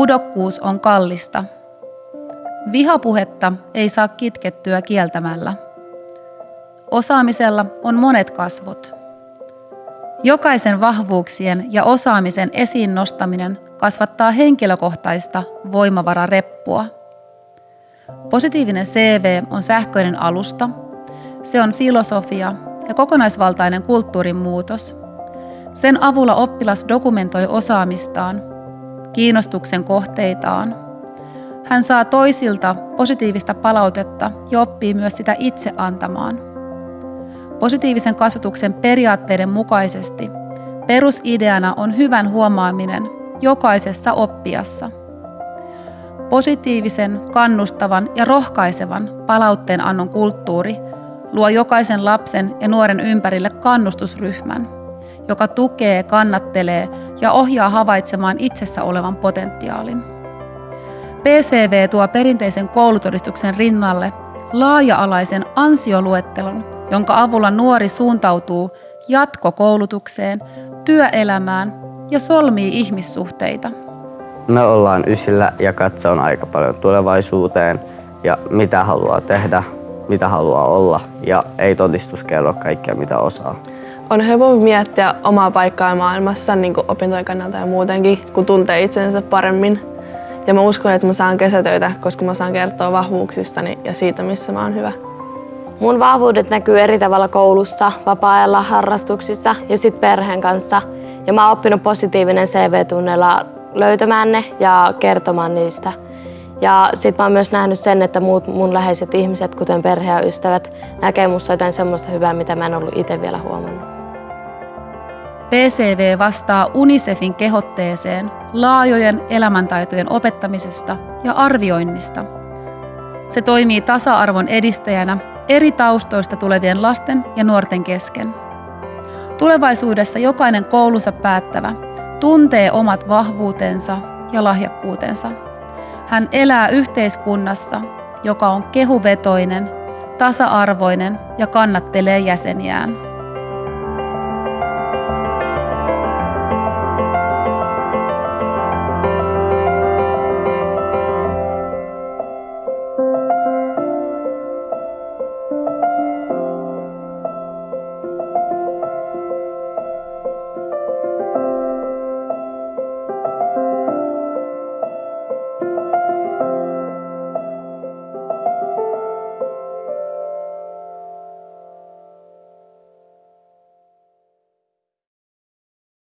Pudokkuus on kallista. Vihapuhetta ei saa kitkettyä kieltämällä. Osaamisella on monet kasvot. Jokaisen vahvuuksien ja osaamisen esiin nostaminen kasvattaa henkilökohtaista voimavarareppua. Positiivinen CV on sähköinen alusta. Se on filosofia ja kokonaisvaltainen kulttuurin muutos. Sen avulla oppilas dokumentoi osaamistaan, kiinnostuksen kohteitaan. Hän saa toisilta positiivista palautetta ja oppii myös sitä itse antamaan. Positiivisen kasvatuksen periaatteiden mukaisesti perusideana on hyvän huomaaminen jokaisessa oppijassa. Positiivisen, kannustavan ja rohkaisevan palautteen annon kulttuuri luo jokaisen lapsen ja nuoren ympärille kannustusryhmän, joka tukee, kannattelee ja ohjaa havaitsemaan itsessä olevan potentiaalin. PCV tuo perinteisen koulutodistuksen rinnalle laaja-alaisen ansioluettelon, jonka avulla nuori suuntautuu jatkokoulutukseen, työelämään ja solmii ihmissuhteita. Me ollaan ysillä ja katsoon aika paljon tulevaisuuteen ja mitä haluaa tehdä, mitä haluaa olla ja ei todistus kerro kaikkea mitä osaa. On helpompi miettiä omaa paikkaa maailmassa niin kuin opintojen kannalta ja muutenkin, kun tuntee itsensä paremmin. Ja mä uskon, että mä saan kesätöitä, koska mä saan kertoa vahvuuksistani ja siitä, missä mä oon hyvä. Mun vahvuudet näkyy eri tavalla koulussa, vapaa-ajalla, harrastuksissa ja sit perheen kanssa. Ja mä oon oppinut positiivinen CV-tunneilla löytämään ne ja kertomaan niistä. Ja sit mä oon myös nähnyt sen, että muut mun läheiset ihmiset, kuten perhe ja ystävät, näkee musta jotain semmoista hyvää, mitä mä en ollut itse vielä huomannut. PCV vastaa UNICEFin kehotteeseen laajojen elämäntaitojen opettamisesta ja arvioinnista. Se toimii tasa-arvon edistäjänä eri taustoista tulevien lasten ja nuorten kesken. Tulevaisuudessa jokainen koulunsa päättävä tuntee omat vahvuutensa ja lahjakkuutensa. Hän elää yhteiskunnassa, joka on kehuvetoinen, tasa-arvoinen ja kannattelee jäseniään.